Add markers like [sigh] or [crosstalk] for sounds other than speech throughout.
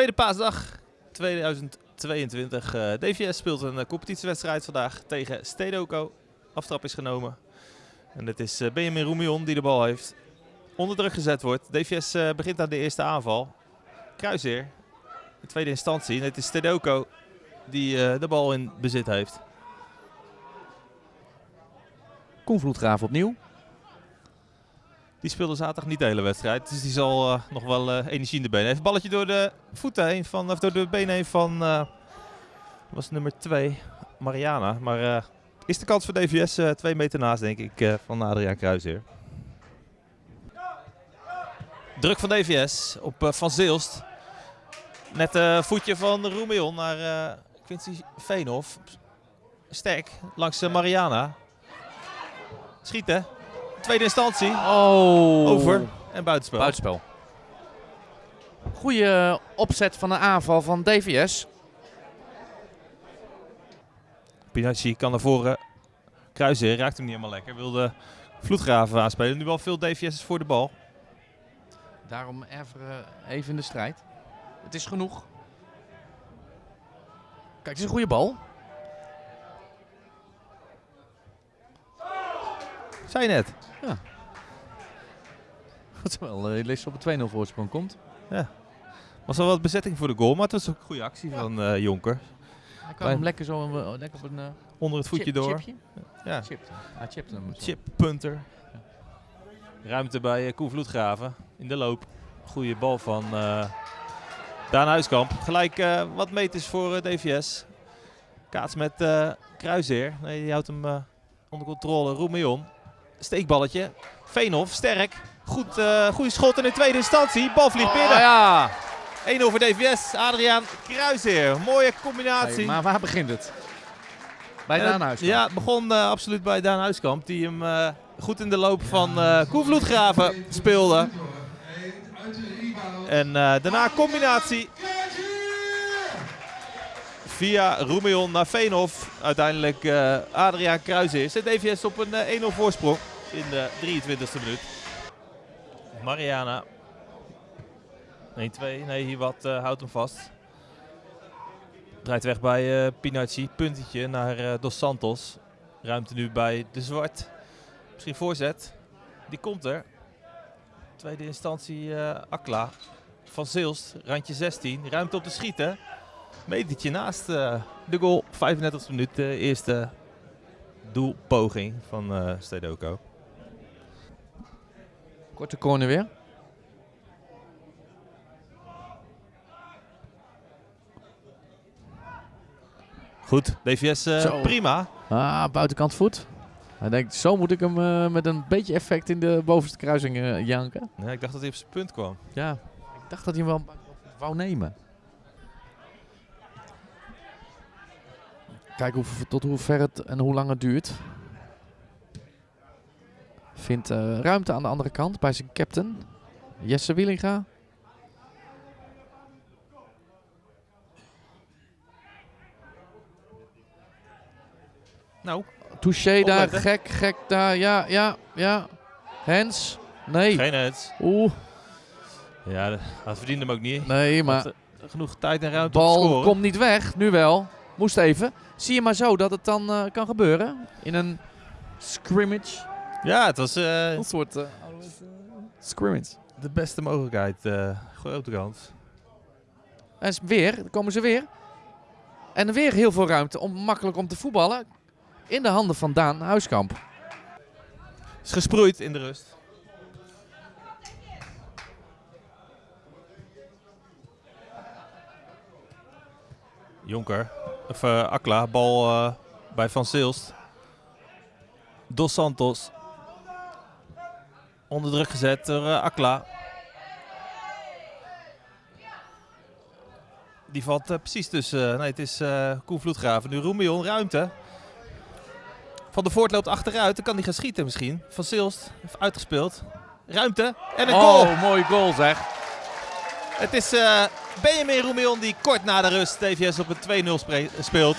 Tweede paasdag 2022. Eh, DVS speelt een eh, competitiewedstrijd vandaag tegen Stedoco. Aftrap is genomen. En het is eh, Benjamin Roemion die de bal heeft. Onder druk gezet wordt. DVS begint aan de eerste aanval. Kruiseer. In tweede instantie. Het is Stedoco die de bal in bezit heeft. Koen Vloedgraaf opnieuw. Die speelde zaterdag niet de hele wedstrijd. Dus die zal eh, nog wel eh, energie in de benen. Heeft een balletje door de voeten heen van, of door de benen heen van eh, was nummer 2, Mariana. Maar is de kans voor DVS twee meter naast, denk ik, van Adriaan Kruijzer. Druk van DVS op Van Zeelst. Net voetje van Roemeon naar Quincy Veenhoff. Sterk langs Mariana. Schieten. Tweede instantie. Oh. Over en buitenspel. Buitenspel. Goede opzet van een aanval van DVS. Pinacci kan naar voren kruisen. Raakt hem niet helemaal lekker. Wilde vloedgraven aanspelen. Nu wel veel DVS voor de bal. Daarom even, eh, even in de strijd. Het is genoeg. Kijk, het is een goede bal. Zei je net. Terwijl uh, Lees op een 2-0 voorsprong komt. Was wel wat bezetting voor de goal. Maar het was ook een goede actie van eh, Jonker. Hij kan hem lekker zo eh, lekker op een uh, Onder het voetje door. Chipje? Ja. Hem. zo. Chip punter. Ruimte bij uh, Koen Vloedgraven. In de loop. Goede bal van eh Daan Huiskamp. Gelijk eh, wat meters voor eh, DVS. Kaats met eh Kruiseer. Nee, die houdt hem eh, onder controle. Roemeon. Steekballetje. Veenhoff, sterk. Goed, eh goede schot in de tweede instantie. Bal vliegt binnen. Oh, ja. 1 over DVS. Adriaan Kruiseer. Mooie combinatie. Hey, maar waar begint het? Bij Eh, Daan Huiskamp. Ja, het begon eh, absoluut bij Daan Huiskamp. Die hem goed in de loop van eh Koen Vloedgraven speelde. En daarna combinatie. Via Roemeon naar Veenhoff. Uiteindelijk Adriaan Kruijzer. Zet DVS op een eh, 1-0 voorsprong in de 23e minuut. Mariana. 1-2. Nee, hier wat eh, houdt hem vast. Draait weg bij eh Pinacci. Puntetje naar eh, Dos Santos. Ruimte nu bij De Zwart. Misschien voorzet. Die komt er. Tweede instantie Akla. Van Zeelst. Randje 16. Ruimte op te schieten. Metertje naast de goal. 35e minuut. De eerste doelpoging van eh Stedoco. Korte corner weer. Goed. DVS eh, Zo. prima. Ah, buitenkant voet. Hij denkt, zo moet ik hem eh, met een beetje effect in de bovenste kruising eh, janken. Nee, ik dacht dat hij op zijn punt kwam. Ja, ik dacht dat hij hem wel wou nemen. Kijk hoe, tot hoe ver het en hoe lang het duurt. Vindt eh, ruimte aan de andere kant bij zijn captain. Jesse Wielinga. Nou, Touché daar, gek, gek daar. Ja, ja, ja. Hens. Nee. geen het. Oeh, Ja, dat verdiende hem ook niet. nee, maar... Had, eh, genoeg tijd en ruimte om te Bal komt niet weg, nu wel. Moest even. Zie je maar zo dat het dan eh, kan gebeuren. In een scrimmage. Ja, het was eh, Een soort eh, scrimmage. de beste mogelijkheid. eh grote kans. En weer, dan komen ze weer. En weer heel veel ruimte om makkelijk om te voetballen. In de handen van Daan Huiskamp. Is gesproeid in de rust. Jonker, of eh, Akla, bal eh, bij Van Zeelst. Dos Santos. Onder druk gezet door eh, Akla. Die valt eh, precies tussen. nee, het is eh Koen Vloedgraven. Nu Roemion, ruimte. Van de Voort loopt achteruit. Dan kan hij gaan schieten misschien. Van heeft uitgespeeld. Ruimte en een goal. Oh, mooi goal zeg. Het is eh Benjamin Roemion die kort na de rust TVS op een 2-0 spre- speelt.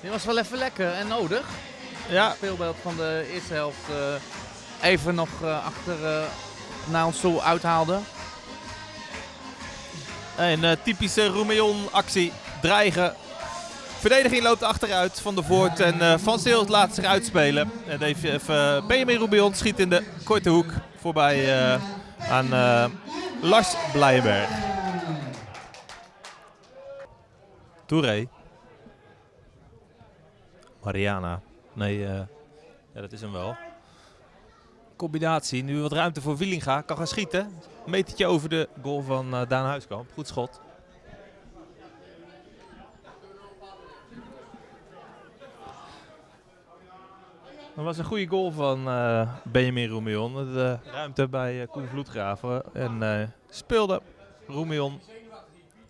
Dit was wel even lekker en nodig. Ja, speelbeeld van de eerste helft eh, even nog eh, achter eh, naar ons toe uithaalde. Een eh, typische Roemeon actie. Dreigen. Verdediging loopt achteruit van de Voort en Van Seelt laat zich uitspelen. En even, Benjamin Roemeon schiet in de korte hoek voorbij aan Lars Blijenberg. Touré. Mariana. Nee, ja, dat is hem wel. Combinatie. Nu wat ruimte voor Wielinga. Kan gaan schieten. Metertje over de goal van eh, Daan Huiskamp. Goed schot. Dat was een goede goal van eh, Benjamin Roemeon. De ruimte bij eh, Koen Vloedgraven. En eh, speelde Roemeon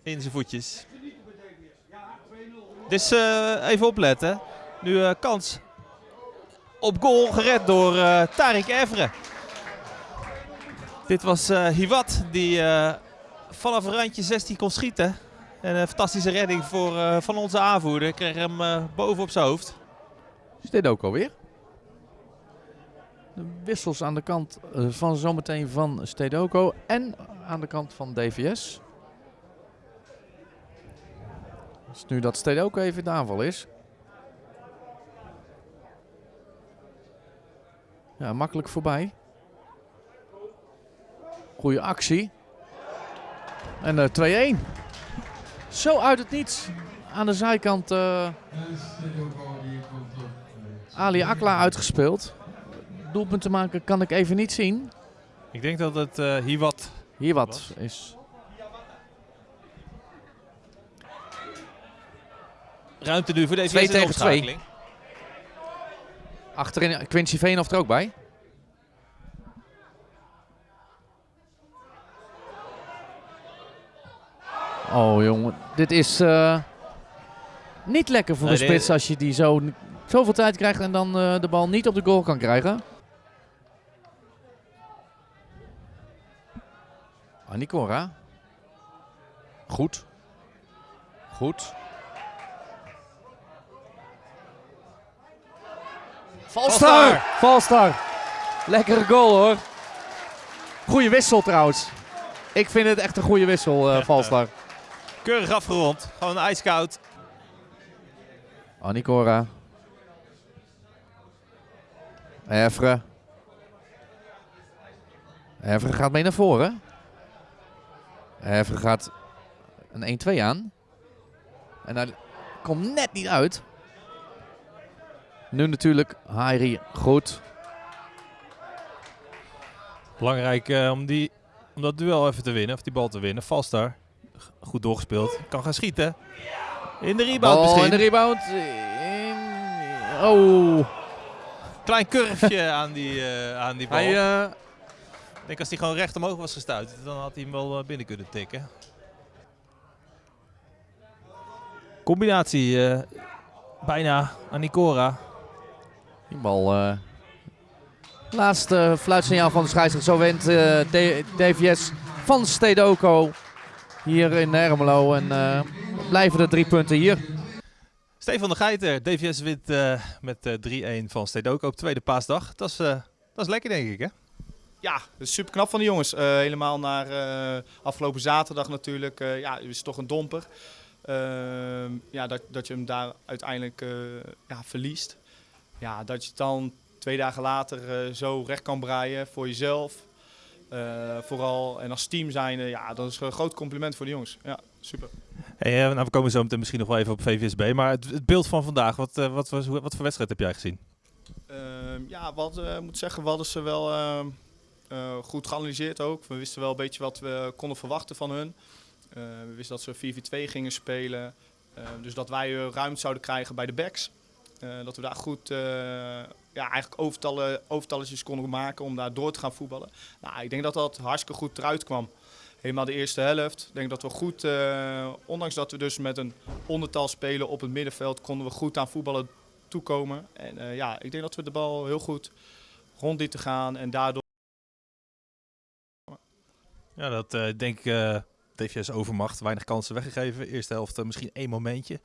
in zijn voetjes. Dus eh, even opletten. Nu eh, kans op goal gered door eh Tarik. Dit was eh Hiwat die eh, vanaf randje 16 kon schieten. En een fantastische redding voor, van onze aanvoerder. Kreeg hem boven op zijn hoofd. Is alweer? De wissels aan de kant van zometeen van Stedoko en aan de kant van DVS. Dus nu dat Stedoko even in de aanval is. Ja, makkelijk voorbij. Goede actie. En eh, uh, 2-1. Zo uit het niets. Aan de zijkant eh, Ali Akla uitgespeeld. Doelpunt te maken kan ik even niet zien. Ik denk dat het eh, uh, hier wat, hier wat is. Ruimte nu voor deze 2 tegen 2. Achterin Quincy Veenhoff er ook bij. Oh jongen, dit is eh, niet lekker voor Nee, een dit- spits als je die zo, zoveel tijd krijgt en dan eh, de bal niet op de goal kan krijgen. Anikora. Goed. Goed. Valstar! Valstar! Lekkere goal hoor. Goeie wissel trouwens. Ik vind het echt een goede wissel, eh Valstar. Keurig afgerond. Gewoon ijskoud. Anikora. Evre. Evre gaat mee naar voren. Evre gaat een 1-2 aan. En hij komt net niet uit. Nu natuurlijk Hairi goed. Belangrijk eh, om, die, om dat duel even te winnen. Of die bal te winnen. Valstar. G- Goed doorgespeeld. Kan gaan schieten. In de rebound misschien. in de rebound. In- Oh. Klein curveje [laughs] aan die, eh, aan die bal. Hij, eh, Ik denk als hij gewoon recht omhoog was gestuurd, dan had hij hem wel binnen kunnen tikken. Combinatie. bijna aan Nicora. Die bal. eh laatste fluitsignaal van de scheidsrechter. Zo wint eh, DVS van Stedoko hier in Ermelo. En eh, blijven de drie punten hier. Stefan de Geiter, DVS wint eh, met eh 3-1 van Stedoco op tweede paasdag. Dat is, eh, dat is lekker denk ik hè? Ja, dat is super knap van de jongens. Eh, helemaal naar eh, afgelopen zaterdag natuurlijk. Eh, ja, het is toch een domper. Ehm, ja, dat, dat je hem daar uiteindelijk eh, ja, verliest. Ja, dat je het dan twee dagen later eh, zo recht kan breien voor jezelf. Eh, vooral en als team zijn, ja, dat is een groot compliment voor de jongens. Ja, super. Hey, eh, nou, we komen zo meteen misschien nog wel even op VVSB. Maar het, het beeld van vandaag, wat, wat, was, wat voor wedstrijd heb jij gezien? Ehm, ja, wat moet zeggen, we hadden ze wel ehm, eh, goed geanalyseerd ook. We wisten wel een beetje wat we konden verwachten van hun. We wisten dat ze 4-4-2 gingen spelen. Eh, dus dat wij ruimte zouden krijgen bij de backs. Eh, dat we daar goed eh, ja, eigenlijk overtallen, konden maken om daar door te gaan voetballen. Nou, ik denk dat dat hartstikke goed eruit kwam. Helemaal de eerste helft. Ik denk dat we goed, eh, ondanks dat we dus met een ondertal spelen op het middenveld, konden we goed aan voetballen toekomen. En ja, ik denk dat we de bal heel goed rond lieten gaan en daardoor Ja, dat denk ik DVS overmacht. Weinig kansen weggegeven. Eerste helft eh, misschien één momentje.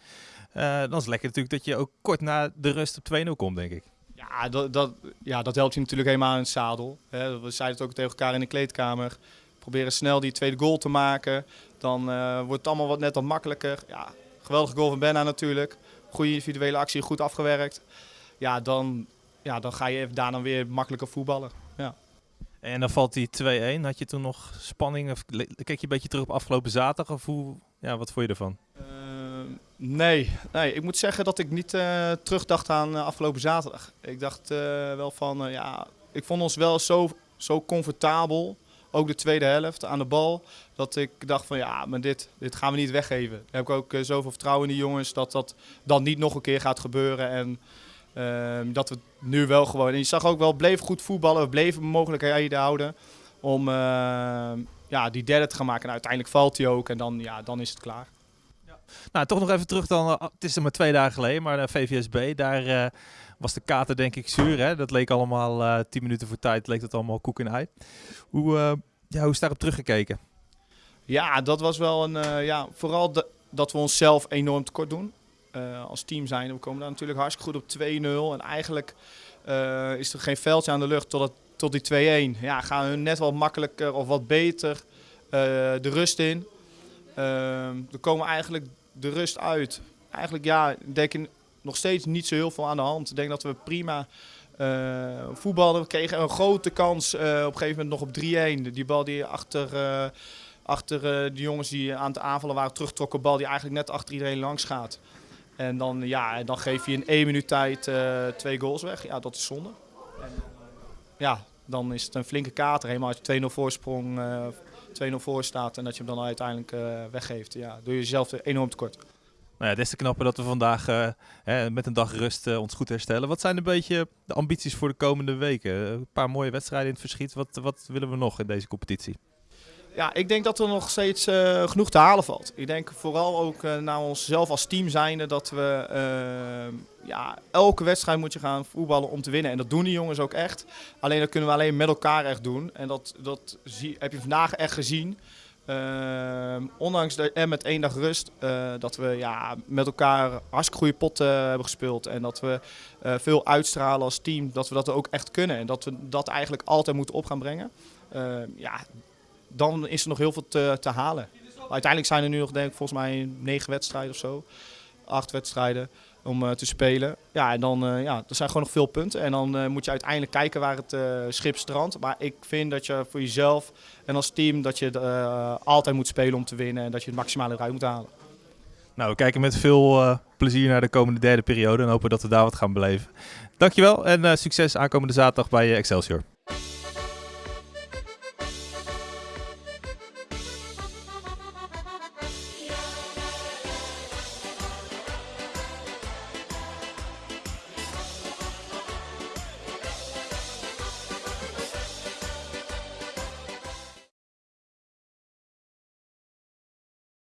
Eh, dan is het lekker natuurlijk dat je ook kort na de rust op 2-0 komt, denk ik. Ja, dat, dat, ja, dat helpt je natuurlijk helemaal in het zadel. Hè. We zeiden het ook tegen elkaar in de kleedkamer. proberen snel die tweede goal te maken. Dan wordt het allemaal wat net wat makkelijker. Ja, geweldige goal van Benna natuurlijk. Goede individuele actie, goed afgewerkt. Ja, dan, ja, dan ga je daar dan weer makkelijker voetballen. Ja. En dan valt die 2-1. Had je toen nog spanning? Of keek je een beetje terug op afgelopen zaterdag? Of ja, wat vond je ervan? Uh, nee. nee, ik moet zeggen dat ik niet uh, terugdacht aan uh, afgelopen zaterdag. Ik dacht wel van, ja, ik vond ons wel zo, zo comfortabel. Ook de tweede helft aan de bal. Dat ik dacht van ja, maar dit, dit gaan we niet weggeven. Dan heb ik ook zoveel vertrouwen in die jongens dat dat dan niet nog een keer gaat gebeuren. En Ehm, dat we nu wel gewoon. En je zag ook wel, bleef goed voetballen. We bleven mogelijkheden houden om ehm, ja, die derde te gaan maken. En uiteindelijk valt hij ook en dan, ja, dan is het klaar. Ja. Nou, toch nog even terug dan. Eh, het is er maar twee dagen geleden, maar de VVSB, daar uh, was de kater denk ik zuur. Hè? Dat leek allemaal tien minuten voor tijd, leek het allemaal koek en ei. Hoe, ja, hoe is daarop teruggekeken? Ja, dat was wel een. ja, vooral de, dat we onszelf enorm tekort doen. Uh, als team zijn. We komen daar natuurlijk hartstikke goed op 2-0. En eigenlijk uh, is er geen veldje aan de lucht tot, het, tot die 2-1. Ja, gaan hun net wat makkelijker of wat beter uh, de rust in. er komen eigenlijk de rust uit. Eigenlijk ja, denk ik nog steeds niet zo heel veel aan de hand. Ik denk dat we prima voetballen. We kregen een grote kans op een gegeven moment nog op 3-1. Die bal die achter achter de jongens die aan het aanvallen waren terugtrokken. Bal die eigenlijk net achter iedereen langs gaat. En dan, ja, dan geef je in één minuut tijd uh, twee goals weg. Ja, dat is zonde. En, ja, dan is het een flinke kater. Helemaal als je 2-0 voorsprong, uh, eh, 2-0 voor staat en dat je hem dan uiteindelijk weggeeft. Ja, doe je jezelf enorm tekort. Nou ja, des te knapper dat we vandaag hè, met een dag rust ons goed herstellen. Wat zijn een beetje de ambities voor de komende weken? Een paar mooie wedstrijden in het verschiet. Wat, wat willen we nog in deze competitie? Ja, ik denk dat er nog steeds uh, genoeg te halen valt. Ik denk vooral ook uh, naar onszelf als team zijnde dat we uh, ja, elke wedstrijd moet je gaan voetballen om te winnen. En dat doen die jongens ook echt. Alleen dat kunnen we alleen met elkaar echt doen. En dat, dat zie, heb je vandaag echt gezien. ondanks de, en met één dag rust, dat we ja, met elkaar hartstikke goede potten hebben gespeeld. En dat we veel uitstralen als team, dat we dat ook echt kunnen. En dat we dat eigenlijk altijd moeten op gaan brengen. ja, dan is er nog heel veel te, te halen. uiteindelijk zijn er nu nog, denk ik, volgens mij negen wedstrijden of zo. Acht wedstrijden om uh, te spelen. Ja, en dan uh, ja, er zijn gewoon nog veel punten. En dan uh, moet je uiteindelijk kijken waar het schip strandt. Maar ik vind dat je voor jezelf en als team dat je altijd moet spelen om te winnen. En dat je het maximale eruit moet halen. Nou, we kijken met veel plezier naar de komende derde periode. En hopen dat we daar wat gaan beleven. Dankjewel en succes aankomende zaterdag bij Excelsior.